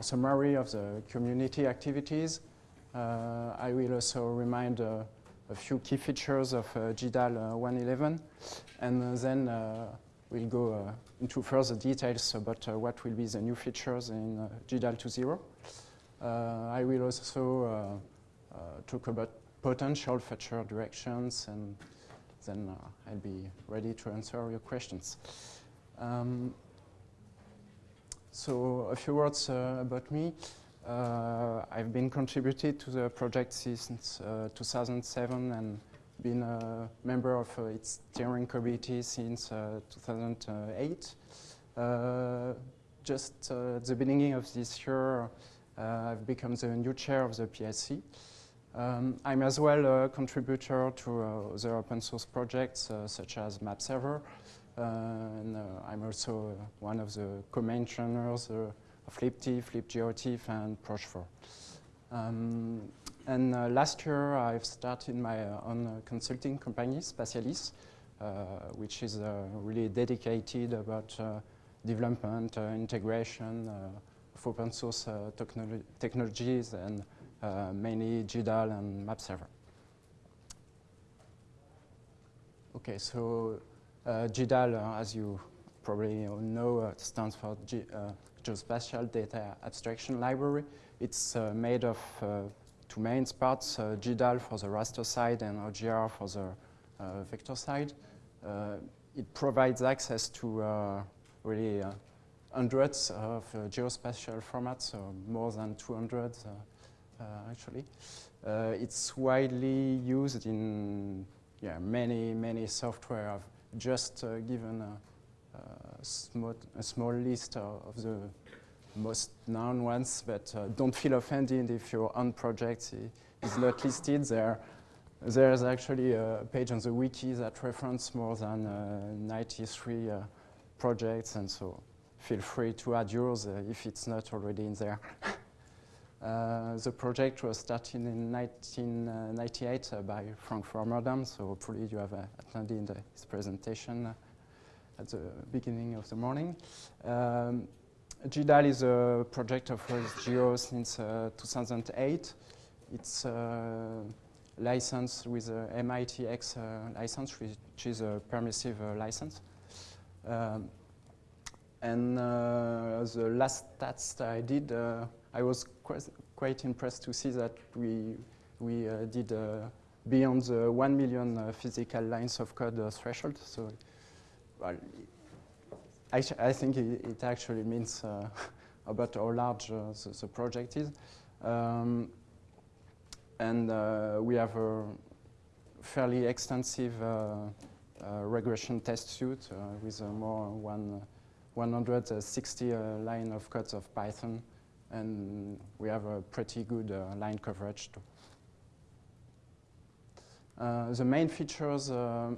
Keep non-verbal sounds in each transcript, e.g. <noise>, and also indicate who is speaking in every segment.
Speaker 1: summary of the community activities. Uh, I will also remind uh, a few key features of uh, GDAL 1.11 and then we'll go into further details about what will be the new features in GDAL 2.0. I will also talk about potential future directions and then uh, I'll be ready to answer your questions. Um, so a few words uh, about me. Uh, I've been contributed to the project since 2007 and been a member of uh, its steering committee since uh, 2008. Uh, just at the beginning of this year, I've become the new chair of the PSC. Um, I'm as well a contributor to uh, other open source projects uh, such as MapServer. Uh, and I'm also one of the co-maintainers of libtiff, libgeotiff, and PROJ.4. Um, and uh, last year I've started my uh, own uh, consulting company, Spatialys, which is really dedicated about development, integration of open source technolo technologies and uh, mainly GDAL and MapServer. Okay, so uh, GDAL, uh, as you probably know, uh, stands for G uh, Geospatial Data Abstraction Library. It's uh, made of two main parts, GDAL for the raster side and OGR for the vector side. it provides access to really hundreds of geospatial formats, so more than 200 uh, actually. Uh, it's widely used in yeah, many, many software. I've just uh, given a, a, small, a small list of the most known ones, but uh, don't feel offended if your own project is not listed there. There's actually a page on the wiki that references more than uh, 93 uh, projects, and so feel free to add yours if it's not already in there. <laughs> Uh, the project was started in 1998 uh, by Frank Warmerdam, so hopefully you have uh, attended his presentation at the beginning of the morning. Um, GDAL is a project of Geo since 2008. It's licensed with a MITx uh, license, which is a permissive uh, license. Um, and uh, the last stats I did, I was quite, impressed to see that we, we uh, did uh, beyond the 1 million uh, physical lines of code uh, threshold. So well, I, I think it, it, actually means uh, <laughs> about how large the, the, project is. Um, and we have a fairly extensive regression test suite with more one 160 line of codes of Python and we have a pretty good uh, line coverage too. Uh, the main features uh,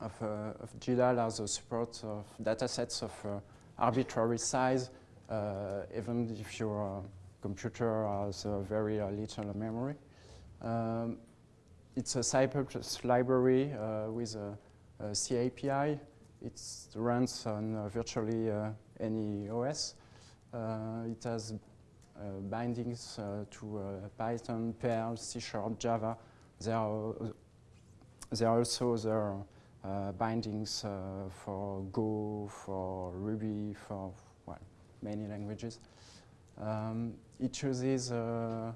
Speaker 1: of, uh, of GDAL are the support of datasets of uh, arbitrary size, uh, even if your computer has very little memory. Um, it's a C++ library with a, a C API. It runs on virtually any OS. Uh, it has uh, bindings uh, to Python, Perl, C Sharp, Java. There are, there are also uh, bindings uh, for Go, for Ruby, for well, many languages. Um, it uses uh,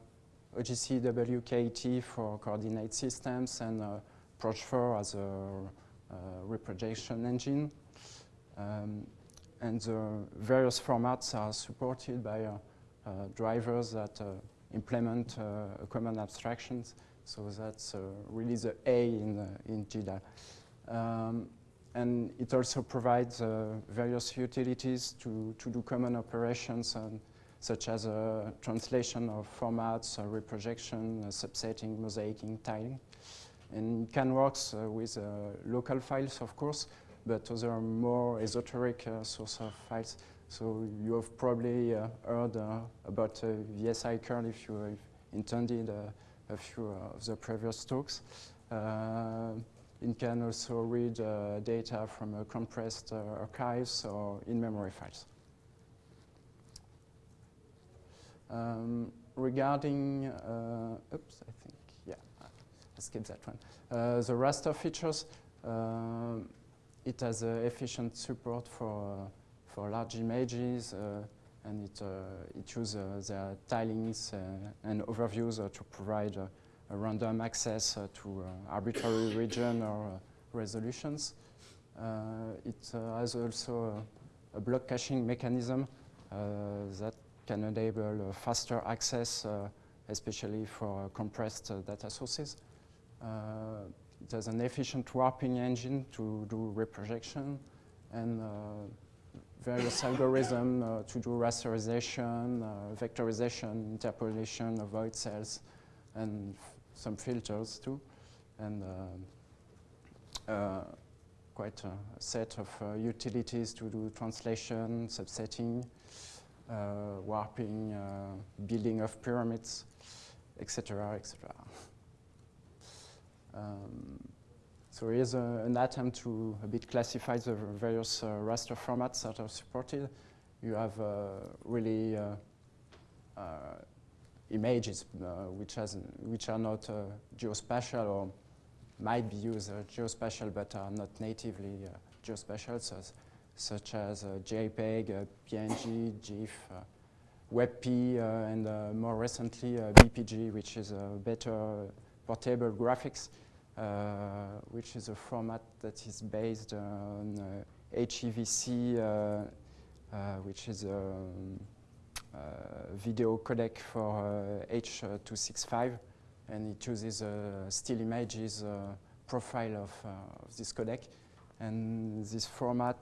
Speaker 1: OGC WKT for coordinate systems and uh, PROJ.4 as a reprojection engine. Um, and the various formats are supported by uh, uh, drivers that uh, implement common abstractions. So that's really the A in, in GDAL. Um, and it also provides uh, various utilities to, to do common operations um, such as uh, translation of formats, uh, reprojection, subsetting, mosaicing, tiling. And it can work with local files, of course, but other more esoteric uh, source of files. So you have probably uh, heard uh, about VSI curl if you have intended a few of the previous talks. it can also read data from compressed archives or in-memory files. Um, regarding, uh, oops, I think, yeah, I skipped that one. Uh, the raster features, um, it has efficient support for, for large images uh, and it, uh, it uses uh, the tilings and overviews to provide a random access to arbitrary <coughs> region or resolutions. it has also a block caching mechanism that can enable faster access, especially for compressed data sources. it has an efficient warping engine to do reprojection and various algorithms uh, to do rasterization, uh, vectorization, interpolation of void cells, and some filters too. And uh, quite a set of uh, utilities to do translation, subsetting, uh, warping, uh, building of pyramids, etc., etc. Um, so here's a, an attempt to a bit classify the various uh, raster formats that are supported. You have uh, really uh, images which, has, which are not geospatial or might be used uh, geospatial but are not natively uh, geospatial, so, such as uh, JPEG, PNG, GIF, WebP, and more recently BPG, which is a better portable graphics, which is a format that is based on HEVC, which is a um, uh, video codec for uh, H265 and it uses uh, still images uh, profile of, uh, of, this codec. And this format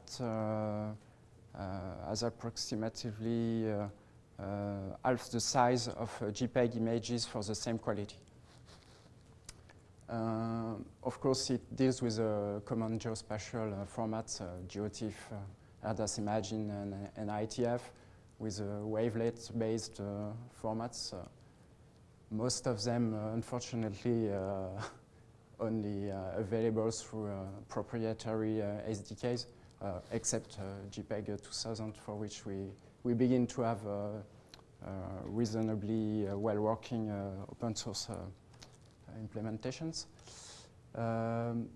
Speaker 1: has approximately half the size of JPEG images for the same quality. Uh, of course, it deals with uh, common geospatial uh, formats, GeoTIFF, ERDAS Imagine, and, and IETF, with wavelet-based formats most of them, uh, unfortunately, uh, <laughs> only uh, available through proprietary SDKs, except JPEG 2000, for which we, we begin to have reasonably well-working open source implementations. Um,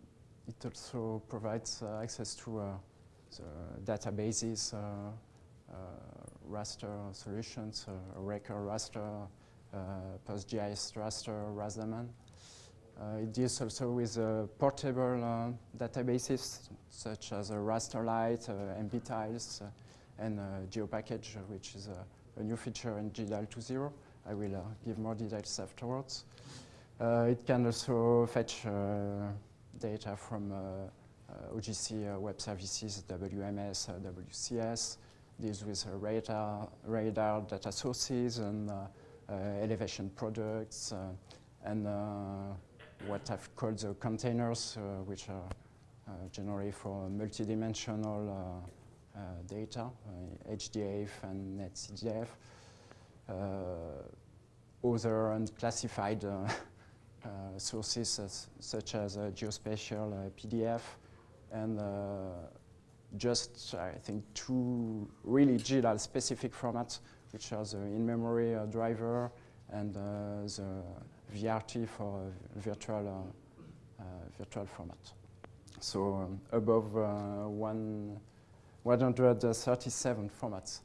Speaker 1: it also provides uh, access to uh, databases, uh, raster solutions, uh, raster, uh, PostGIS raster. Uh, it deals also with uh, portable databases such as Rasterlite, MBTiles, and GeoPackage, which is a, a, new feature in GDAL 2.0. I will give more details afterwards. Uh, it can also fetch uh, data from uh, OGC web services, WMS, WCS, deals with radar, radar data sources and uh, elevation products, uh, and uh, what I've called the containers, which are generally for multidimensional data, HDF and NetCDF. other unclassified uh, <laughs> sources as, such as uh, geospatial uh, PDF and just I think two really GDAL specific formats which are the in-memory uh, driver and uh, the VRT for virtual, uh, virtual format. So um, above one, 137 formats.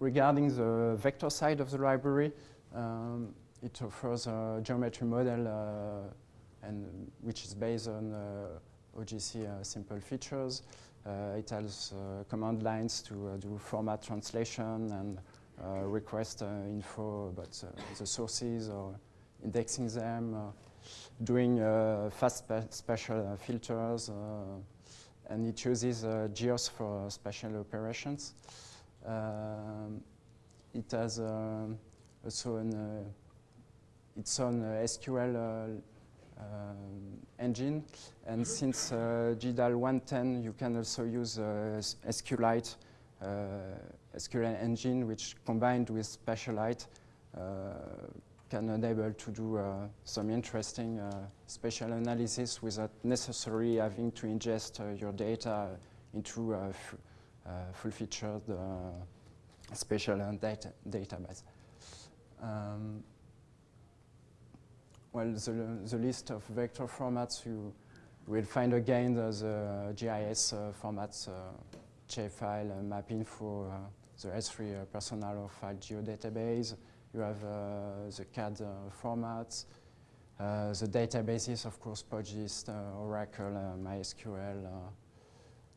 Speaker 1: regarding the vector side of the library, um, it offers a geometry model uh, and which is based on uh, OGC uh, simple features. Uh, it has uh, command lines to uh, do format translation and request info about the sources or indexing them, doing fast spatial filters, and it uses GEOS for spatial operations. Um, it has um, also an, its own SQL um, engine. And since uh, GDAL 110, you can also use uh, SQLite, uh, SQL engine, which combined with Spatialite can enable to do uh, some interesting uh, spatial analysis without necessarily having to ingest uh, your data into a full-featured special data database. Um, well, the, the list of vector formats you will find again the GIS uh, formats, uh, JFile, uh, MapInfo, the S3 personal file geodatabase. You have the CAD formats, the databases, of course, PostGIS, Oracle, MySQL,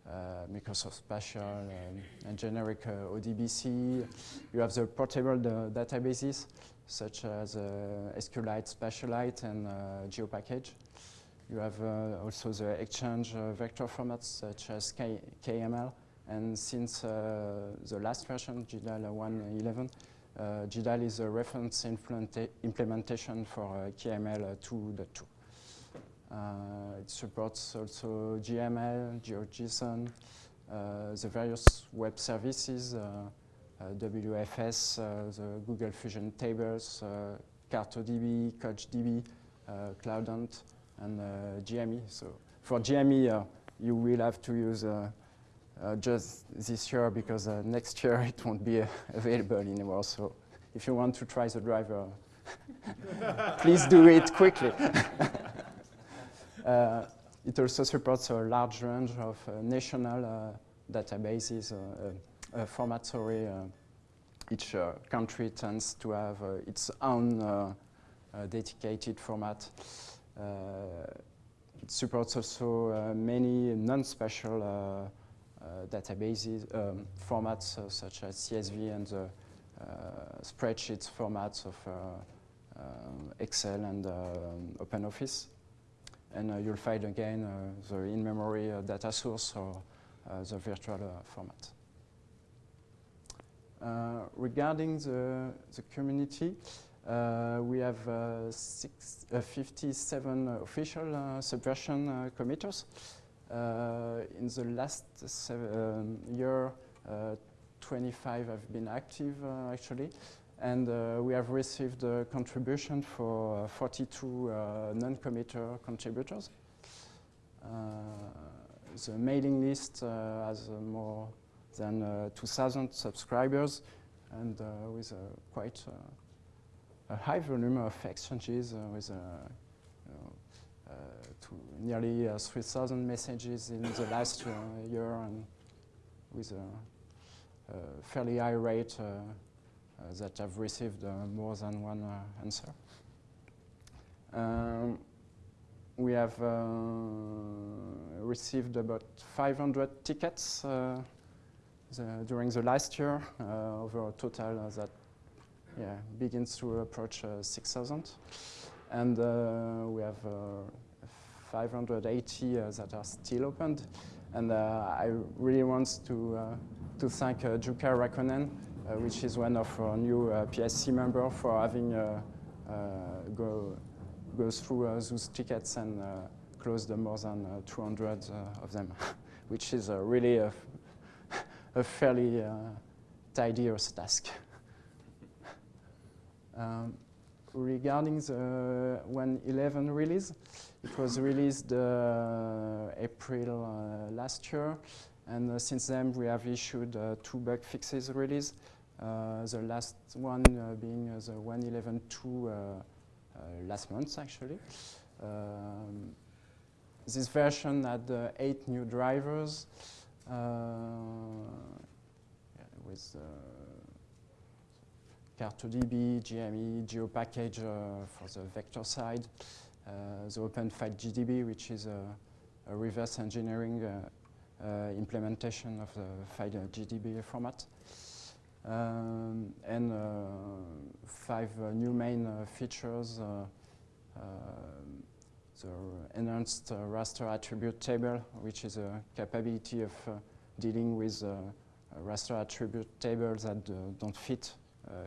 Speaker 1: uh, Microsoft Spatial, um, and generic uh, ODBC. You have the portable databases such as uh, SQLite, Spatialite, and GeoPackage. You have also the Exchange vector formats such as K KML. And since the last version, GDAL 1.11, uh, GDAL is a reference implementation for uh, KML 2.2. Uh, it supports also GML, GeoJSON, uh, the various web services, uh, WFS, the Google Fusion Tables, CartoDB, CouchDB, Cloudant, and GME. So for GME, you will have to use uh, just this year because uh, next year <laughs> it won't be uh, <laughs> available anymore. So if you want to try the driver, <laughs> please do it quickly. Uh, it also supports a large range of uh, national uh, databases, formats, sorry. each country tends to have its own dedicated format. it supports also many non-special uh, databases um, formats uh, such as CSV and uh, spreadsheets formats of Excel and OpenOffice and uh, you'll find again uh, the in-memory uh, data source or the virtual format. Uh, regarding the, the community, uh, we have uh, six, 57 official subversion committers. in the last um, year, 25 have been active actually and uh, we have received a contribution for uh, 42 uh, non-committer contributors. the mailing list has more than 2,000 subscribers and with quite a high volume of exchanges with uh, to nearly uh, 3,000 messages in the last uh, year and with a, fairly high rate uh, that have received uh, more than one uh, answer. Um, we have received about 500 tickets the, during the last year, uh, over a total that yeah, begins to approach uh, 6,000. And uh, we have 580 that are still opened. And I really want to, to thank uh, Jukka Rahkonen, uh, which is one of our new uh, PSC members for having uh, go, go through those tickets and closed more than 200 of them, <laughs> which is really a, fairly tedious task. <laughs> Um, regarding the 1.11 release, it was released uh, April uh, last year, and uh, since then we have issued two bug fixes release. Uh, the last one uh, being uh, the 1.11.2 last month, actually. Um, this version had eight new drivers with CartoDB, GME, GeoPackage uh, for the vector side, uh, the OpenFileGDB, which is a, a reverse engineering uh, implementation of the FileGDB format, um, and uh, five uh, new main uh, features. The enhanced raster attribute table, which is a capability of dealing with raster attribute tables that don't fit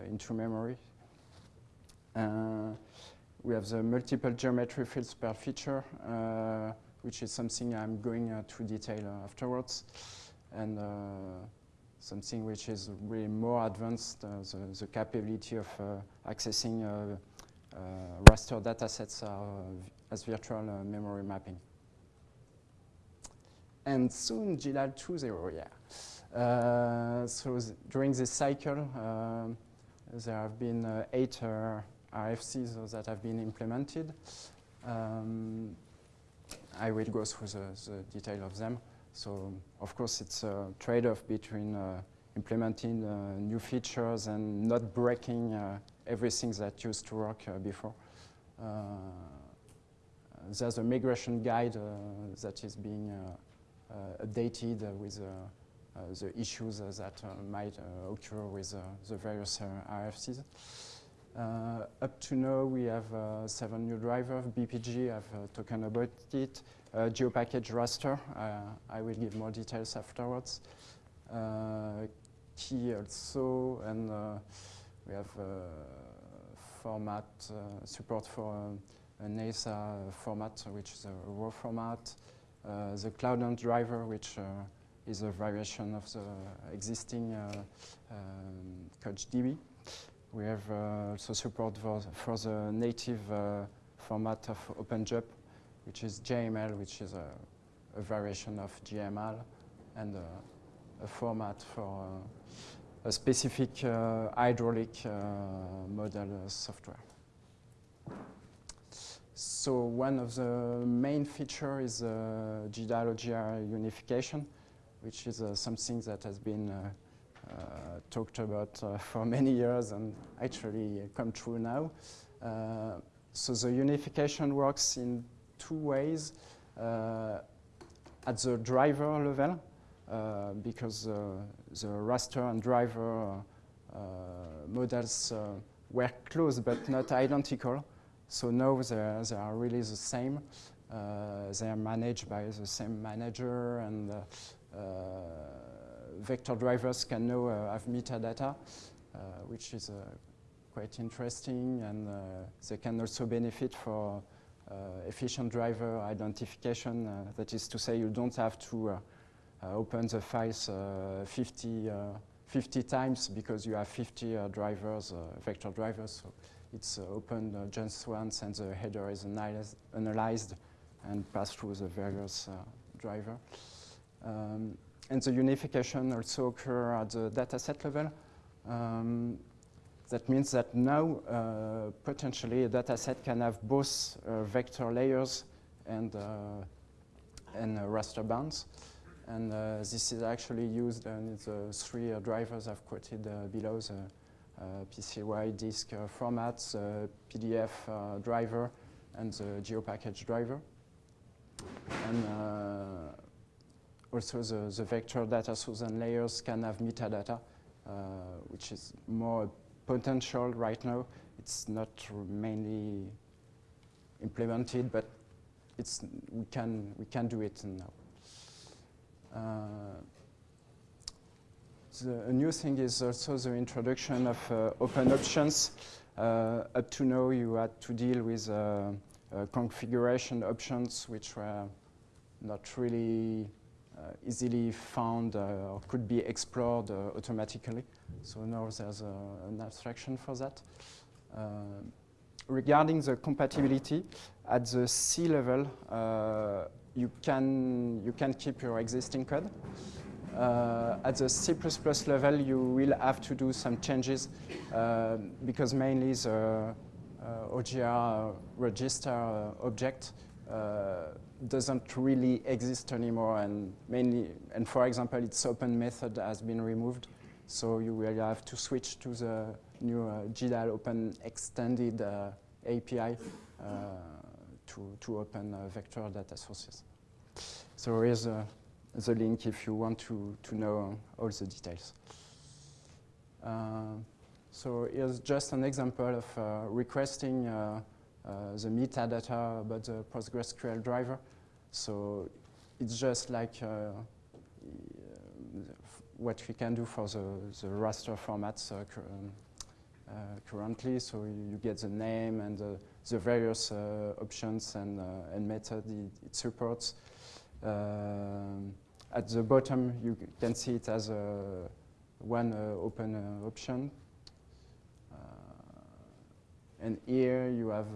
Speaker 1: into memory. we have the multiple geometry fields per feature, which is something I'm going uh, to detail uh, afterwards. And uh, something which is really more advanced, uh, the, the, capability of uh, accessing uh, raster datasets as virtual memory mapping. and soon GDAL 2.0, yeah. Uh, so during this cycle, um, there have been uh, eight uh, RFCs that have been implemented. Um, I will go through the, the, detail of them. So, of course, it's a trade-off between uh, implementing uh, new features and not breaking uh, everything that used to work before. There's a migration guide uh, that is being uh, uh, updated with uh, the issues uh, that uh, might occur with the various RFCs. up to now, we have seven new drivers. BPG, I've talked about it. GeoPackage raster, I will give more details afterwards. key also, and we have format support for um, a NASA format, which is a raw format. Uh, the Cloudant driver, which uh, is a variation of the existing uh, um, CouchDB. We have uh, also support for, for the native uh, format of OpenJUMP, which is JML, which is a, a variation of GML, and a format for a specific uh, hydraulic uh, model software. So one of the main features is uh, GDAL OGR unification which is uh, something that has been uh, uh, talked about <laughs> for many years and actually come true now. so the unification works in two ways. at the driver level, because the raster and driver models were close but not identical. So now they, they are really the same. Uh, they are managed by the same manager and uh, uh, vector drivers can now uh, have metadata, uh, which is quite interesting, and they can also benefit for efficient driver identification. that is to say, you don't have to open the files 50 50 times because you have 50 uh, drivers, uh, vector drivers. So it's uh, opened just once and the header is analyzed, analyzed and passed through the various driver. Um, and the unification also occur at the dataset level. Um, that means that now uh, potentially a dataset can have both uh, vector layers and, uh, and raster bounds. And uh, this is actually used in the three uh, drivers I've quoted uh, below, the Uh, PCIDSK uh, formats, uh, PDF driver, and the GeoPackage driver. And also the, the vector data source and layers can have metadata, uh, which is more potential right now. It's not mainly implemented, but it's, we, can, we can do it now. Uh, the, new thing is also the introduction of uh, open options. Uh, up to now, you had to deal with uh, uh, configuration options, which were not really uh, easily found uh, or could be explored uh, automatically. So now there's an abstraction for that. regarding the compatibility, at the C level, you can you can keep your existing code. Uh, at the C++ level, you will have to do some changes uh, because mainly the uh, OGR register object doesn't really exist anymore and mainly, and for example, its open method has been removed. So you will have to switch to the new uh, GDAL open extended uh, API uh, to, to open uh, vector data sources. So here's uh, the link if you want to, to know all the details. Uh, so here's just an example of requesting the metadata about the PostgreSQL driver. So it's just like uh, uh, what we can do for the, the raster formats uh, um, uh, currently. So you get the name and the, various uh, options and, uh, and method it, it supports. At the bottom, you can see it as a one open option. and here you have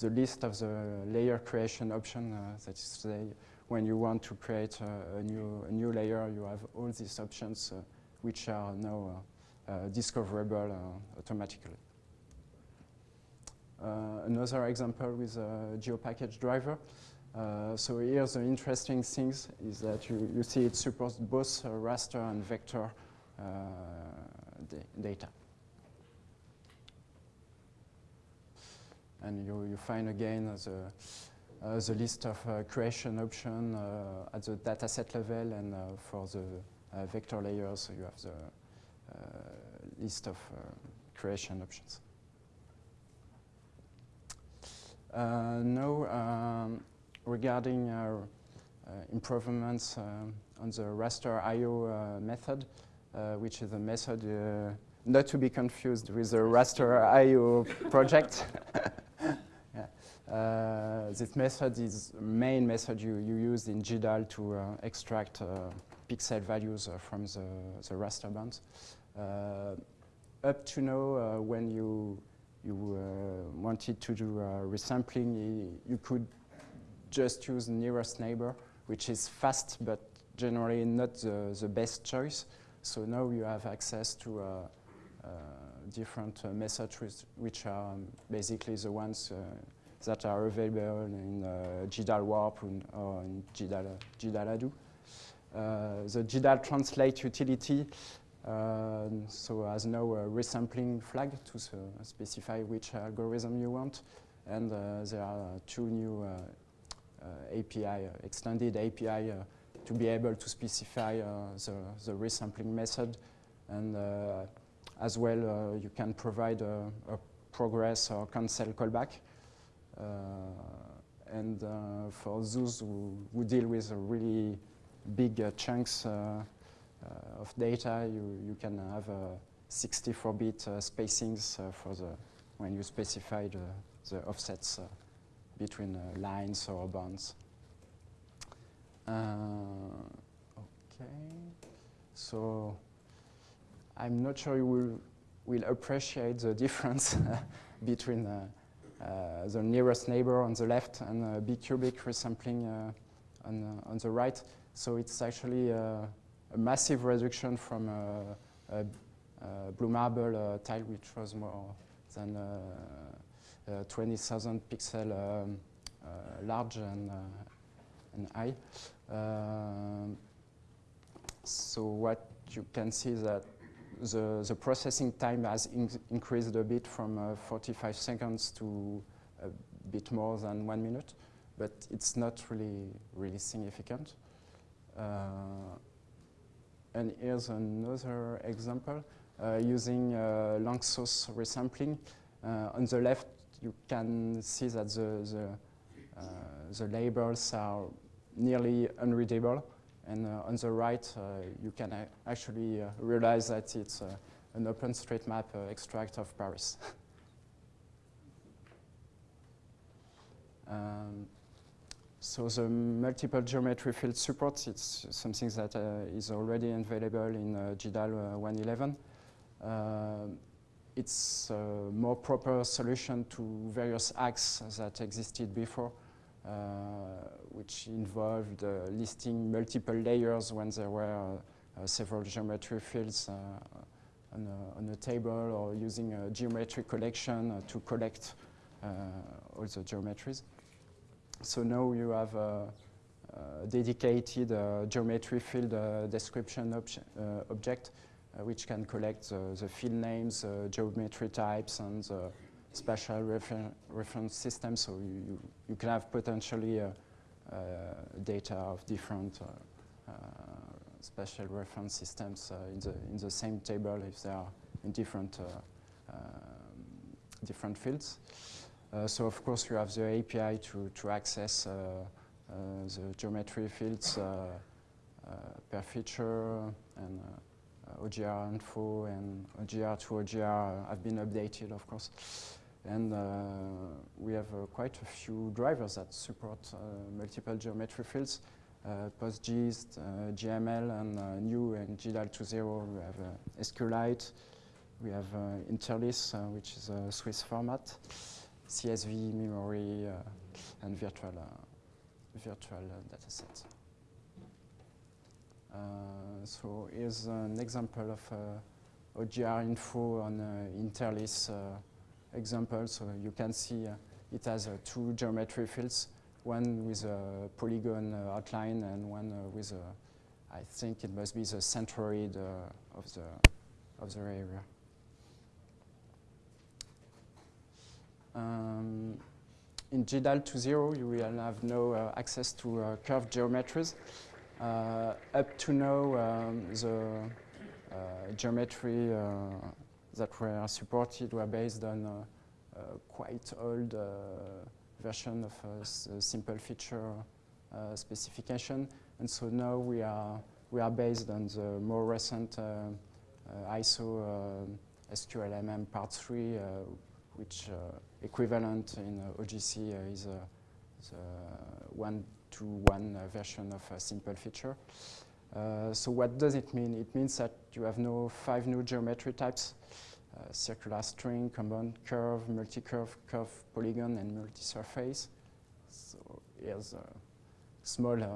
Speaker 1: the list of the layer creation option, uh, that is to say, when you want to create a, new, a new layer, you have all these options uh, which are now uh, uh, discoverable automatically. another example with a GeoPackage driver. Uh, so here the interesting things is that you, you see it supports both uh, raster and vector uh, data. And you, you find again the, uh, the list of uh, creation options uh, at the dataset level and for the vector layers you have the list of creation options. now, um, regarding improvements on the raster IO method, which is a method not to be confused with the raster IO project. <laughs> Uh, this method is main method you, you use in GDAL to uh, extract uh, pixel values uh, from the, the raster bands. Uh, up to now, uh, when you, you wanted to do resampling, you could just use nearest neighbor, which is fast but generally not the, the best choice. So now you have access to different methods which are basically the ones that are available in uh, GDAL Warp or in GDAL, GDAL Addo. Uh, the GDAL translate utility uh, so has now a resampling flag to specify which algorithm you want. And uh, there are two new uh, uh, Uh, API, uh, extended API uh, to be able to specify the, the resampling method. And as well, you can provide a, a progress or cancel callback. Uh, and uh, for those who, who, deal with really big uh, chunks of data, you, you can have 64-bit spacings for the when you specify the, the offsets between lines or bonds. okay, so I'm not sure you will will appreciate the difference <laughs> between uh, uh, the nearest neighbor on the left and a bicubic resampling uh, on, uh, on the right. So it's actually a massive reduction from a Blue Marble tile, which was more than 20,000 pixel um, large and, and high. Um, so what you can see that the, the processing time has in increased a bit from uh, 45 seconds to a bit more than one minute, but it's not really, really significant. Uh, and here's another example uh, using uh, Lanczos resampling. Uh, on the left, you can see that the, the, uh, the labels are nearly unreadable. And uh, on the right, uh, you can actually realize that it's an OpenStreetMap extract of Paris. <laughs> um, so the multiple geometry field support, it's something that uh, is already available in uh, GDAL uh, 111. It's a more proper solution to various acts that existed before. Uh, which involved uh, listing multiple layers when there were uh, several geometry fields on a, on, a, table or using a geometry collection to collect all the geometries. So now you have a, a dedicated uh, geometry field uh, description uh, object Uh, which can collect the field names, uh, geometry types, and the spatial refer reference system, so you, you, can have potentially uh, uh, data of different uh, spatial reference systems in, the, in the same table if they are in different, um, different fields. so of course you have the API to, to access the geometry fields per feature and Uh, OGR info and OGR to OGR have been updated, of course. And uh, we have uh, quite a few drivers that support uh, multiple geometry fields. Uh, PostGIS, uh, GML, and new and GDAL 2.0, we have SQLite. We have Interlis, which is a Swiss format. CSV, memory, and virtual virtual data set. Uh, so here's an example of uh, OGR info on uh, Interlis example. So you can see it has two geometry fields, one with a polygon outline and one with a, I think it must be the centroid of the of the area. Um, in GDAL 2.0, you will have no uh, access to uh, curved geometries. Uh, up to now, um, the uh, geometry uh, that were supported were based on uh, uh quite old uh, version of uh, a simple feature specification. And so now we are, we are based on the more recent ISO SQLMM part 3, which equivalent in OGC is the one-to-one -one version of a simple feature. Uh, so what does it mean? It means that you have no five new geometry types, uh, circular string, compound curve, multi-curve, curve polygon, and multi-surface. So here's a small uh,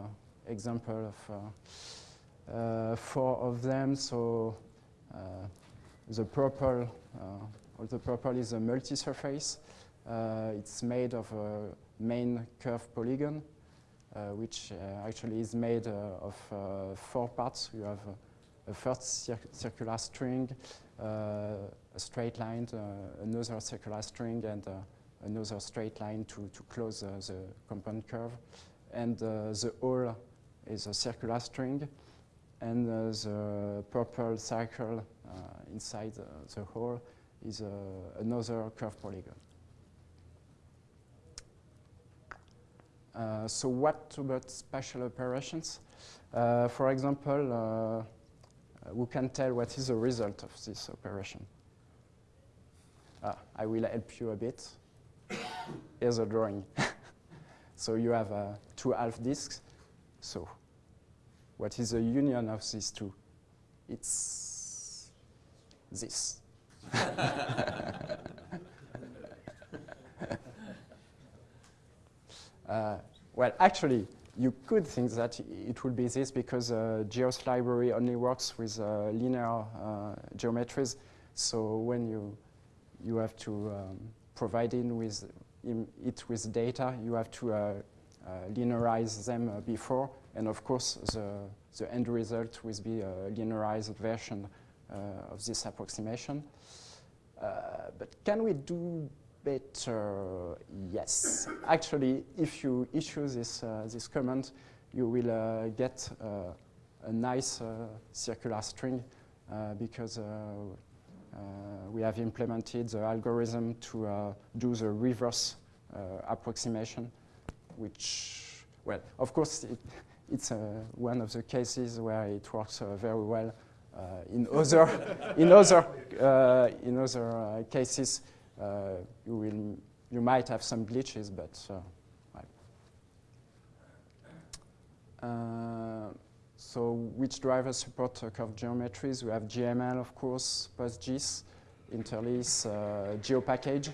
Speaker 1: example of uh, uh, four of them. So uh, the purple, all the purple is a multi-surface. it's made of a main curve polygon uh, which uh, actually is made uh, of four parts. You have a first cir circular string, a straight line, another circular string, and another straight line to, to close the compound curve. And the whole is a circular string, and uh, the purple circle uh, inside uh, the hole is another curve polygon. So what about spatial operations? Uh, for example, uh, who can tell what is the result of this operation? Ah, I will help you a bit. Here's a drawing. <laughs> so you have uh, two half disks. So what is the union of these two? It's this. <laughs> Uh, well, actually, you could think that it would be this because uh, GEOS library only works with uh, linear uh, geometries. So when you you have to um, provide in with it with data, you have to uh, uh, linearize them before, and of course the the end result will be a linearized version of this approximation. but can we do better? Yes. Actually, if you issue this, uh, this command, you will uh, get uh, a nice uh, circular string uh, because we have implemented the algorithm to do the reverse approximation, which, well, of course, it, it's one of the cases where it works very well. in other, <laughs> in other, in other cases, you will you might have some glitches, but uh, uh, so which drivers support uh, curved geometries? We have GML, of course, PostGIS, Interlis, uh, GeoPackage,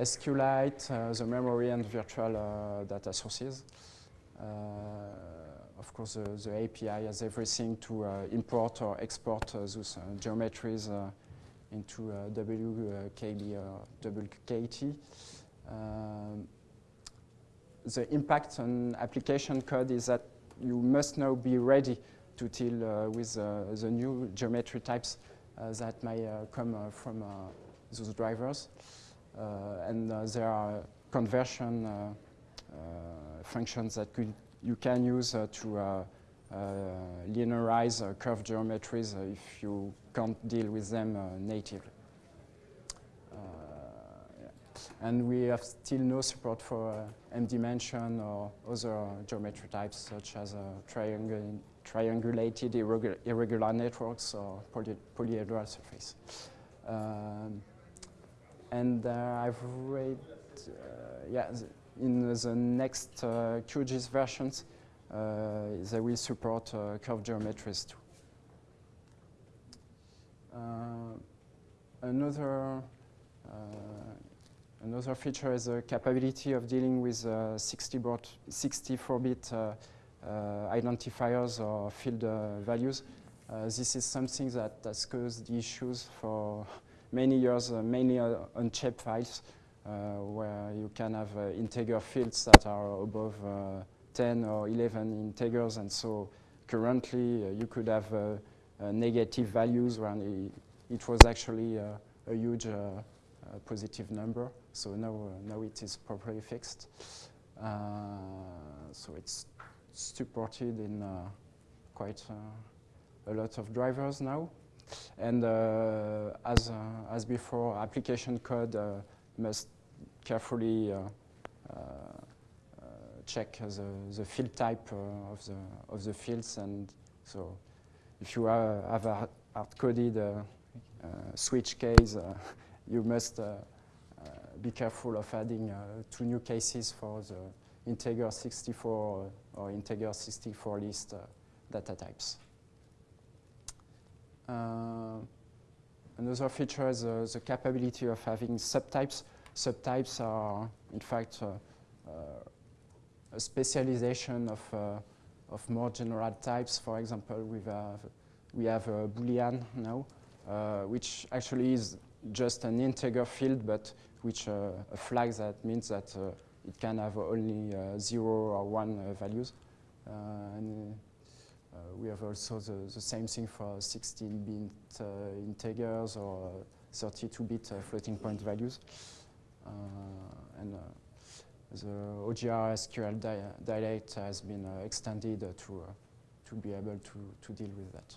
Speaker 1: SQLite, uh, the memory and virtual data sources. of course, the, the, API has everything to import or export those geometries into uh, WKB or WKT. Um, the impact on application code is that you must now be ready to deal uh, with uh, the new geometry types uh, that may uh, come uh, from those drivers. and there are conversion functions that could, you can use to linearize curved geometries if you can't deal with them uh, natively. Uh, and we have still no support for uh, M-dimension or other geometry types such as triangul triangulated irregular, irregular, networks or poly polyhedral surface. Um, and I've read, yeah, in the next QGIS versions, they will support curved geometries too. Uh, another uh, Another feature is the capability of dealing with uh, 64-bit uh, uh, identifiers or field uh, values. this is something that has caused issues for many years, mainly on files, where you can have integer fields that are above 10 or 11 integers, and so currently you could have Uh, negative values when it, it was actually uh, a huge uh, positive number. So now, now it is properly fixed. so it's supported in uh, quite uh, a lot of drivers now. And uh, as, as before, application code must carefully check the, the field type of, the, of the fields. And so if you have a hard-coded uh, uh, switch case, uh, you must be careful of adding two new cases for the integer 64 or integer 64 list uh, data types. Uh, another feature is uh, the capability of having subtypes. Subtypes are, in fact, a specialization of, of more general types. For example, we have, we have a Boolean now, which actually is just an integer field, but which uh, a flag that means that uh, it can have only uh, zero or one uh, values. Uh, and we have also the, the same thing for 16-bit integers or 32-bit floating point values. and the OGR SQL di dialect has been extended to, to be able to, to deal with that.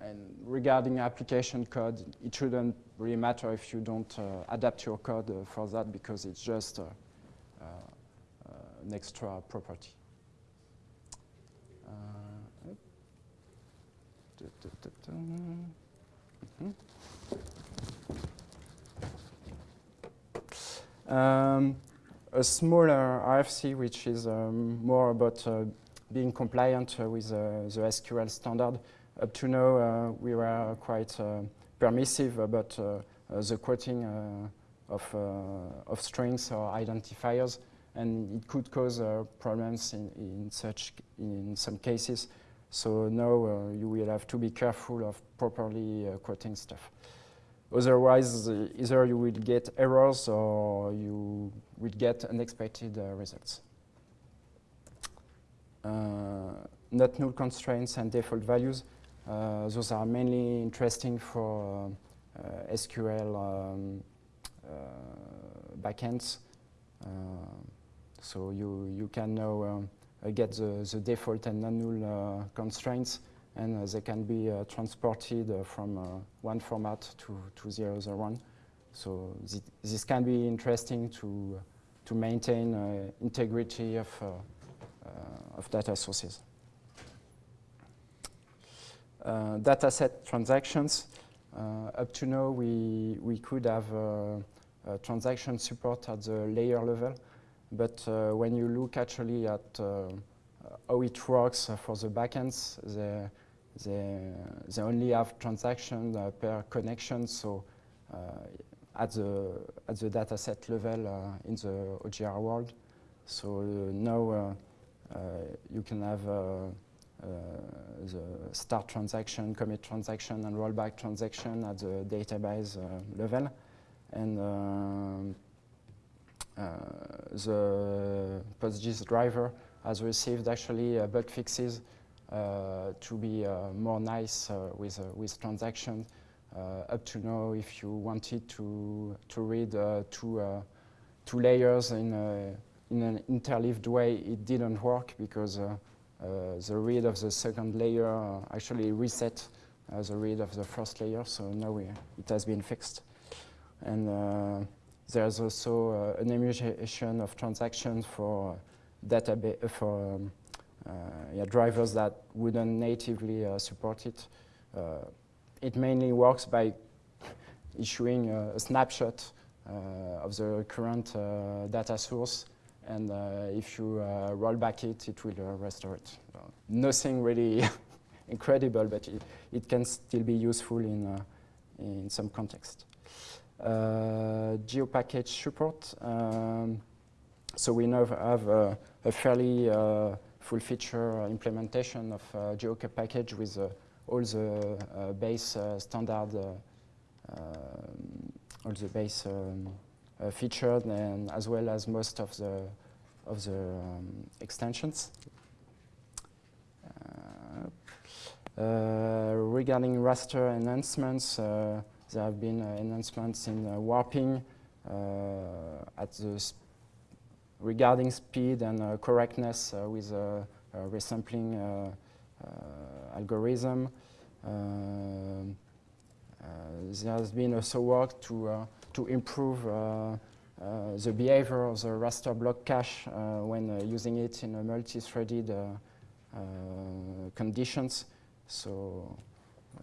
Speaker 1: And regarding application code, it shouldn't really matter if you don't uh, adapt your code uh, for that because it's just uh, uh an extra property. Mm -hmm. Um, a smaller RFC, which is um, more about uh, being compliant uh, with the SQL standard, up to now, uh, we were quite uh, permissive about uh, the quoting of, of strings or identifiers, and it could cause problems in, in, such, in some cases. So now you will have to be careful of properly quoting stuff. Otherwise, either you will get errors or you will get unexpected uh, results. Uh, not null constraints and default values. Uh, those are mainly interesting for SQL um, backends. so you, you can now um, get the, the default and non-null constraints and uh, they can be uh, transported uh, from one format to, to the other one. So th this can be interesting to, to maintain integrity of, of data sources. Uh, dataset transactions. Uh, up to now, we, we could have uh, transaction support at the layer level, but when you look actually at how it works for the backends, they, they, they only have transaction per connection, so at the at the dataset level uh, in the OGR world. So uh, now uh, you can have uh, the start transaction, commit transaction, and rollback transaction at the database uh, level. And uh, the PostGIS driver has received actually bug fixes to be more nice with, with transactions. up to now, if you wanted to, to read two, two layers in, in an interleaved way, it didn't work because uh, uh, the read of the second layer uh, actually reset uh, the read of the first layer, so now we, it has been fixed. And there's also an emulation of transactions for database for um, yeah, drivers that wouldn't natively support it. it mainly works by <laughs> issuing a snapshot uh, of the current uh, data source and uh, if you uh, roll back it, it will uh, restore it. nothing really <laughs> incredible, but it, it, can still be useful in, in some context. Uh, GeoPackage support. Um, so we now have a, a fairly uh, full feature implementation of uh, GeoPackage with uh, all the uh, base uh, standard, um, all the base um, featured, and as well as most of the of the um, extensions. regarding raster enhancements, there have been uh, enhancements in uh, warping uh, at the regarding speed and uh, correctness uh, with a, resampling algorithm. there has been also work to, to improve uh, the behavior of the raster block cache uh, when uh, using it in multi-threaded conditions. So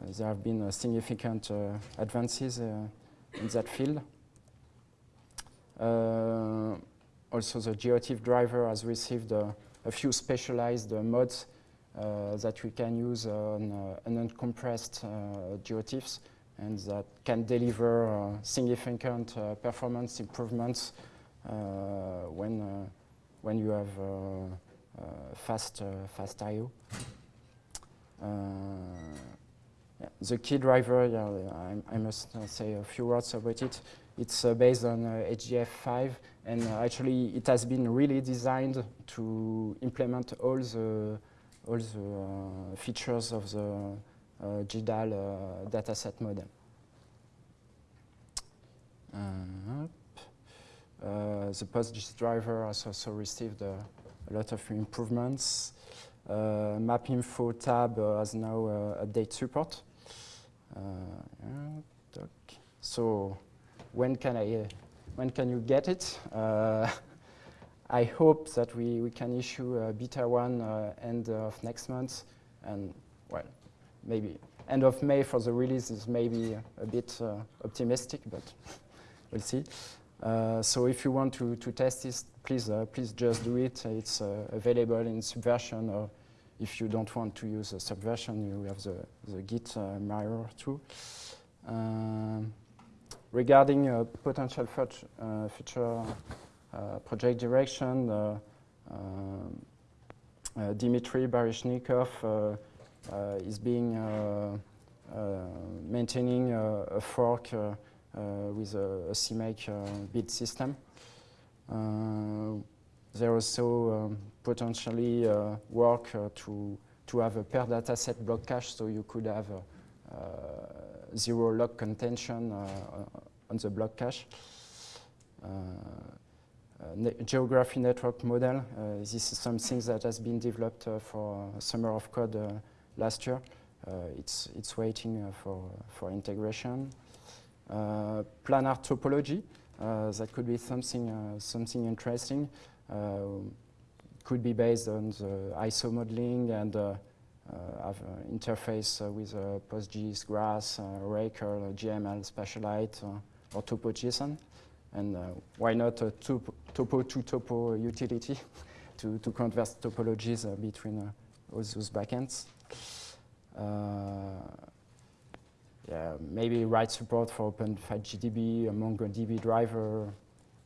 Speaker 1: there have been uh, significant uh, advances uh, in that field. Also, the GeoTIFF driver has received a few specialized mods that we can use on uncompressed GeoTIFFs and that can deliver uh, significant uh, performance improvements uh, when when you have fast fast I/O. Yeah. The KEA driver, yeah, I, I must uh, say a few words about it. It's uh, based on uh, HDF5, and uh, actually it has been really designed to implement all the all the uh, features of the uh, GDAL dataset model. the PostGIS driver has also received a lot of improvements. Uh, MapInfo tab uh, has now uh, update support. so when can I when can you get it? <laughs> I hope that we, we can issue a beta one uh, end of next month, and well, maybe end of May for the release is maybe a bit uh, optimistic, but <laughs> we'll see. Uh, so if you want to, to test this, please please just do it. It's available in Subversion or if you don't want to use a subversion, you have the, the Git uh, mirror too. Um, regarding uh, potential uh, future uh, project direction, uh, um, uh, Dimitri Baryshnikov uh, uh, is being uh, maintaining a fork with a, a CMake build system. There also um, potentially work to, to have a per dataset block cache so you could have zero lock contention on the block cache. Ne geography network model. Uh, this is something that has been developed uh, for Summer of Code uh, last year. it's, it's waiting for, for integration. planar topology. that could be something, something interesting. Uh, could be based on the ISO modeling and uh, uh, Uh, have an interface uh, with PostGIS, GRASS, Oracle, GML, SpatiaLite, or TopoJSON. And why not a topo to topo utility <laughs> to, to convert topologies between all those backends? yeah, maybe write support for OpenFileGDB, MongoDB driver,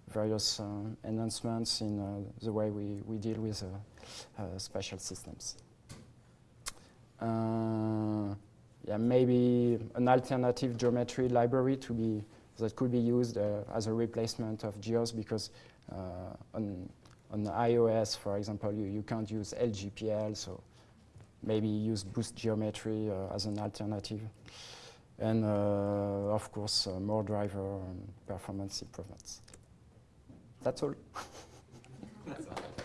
Speaker 1: various uh, enhancements in uh, the way we, we deal with uh, spatial systems. Yeah, maybe an alternative geometry library to be that could be used as a replacement of GEOS because on on iOS, for example, you, you can't use LGPL, so maybe use Boost Geometry uh, as an alternative. And uh, of course, uh, more driver performance improvements. That's all. <laughs>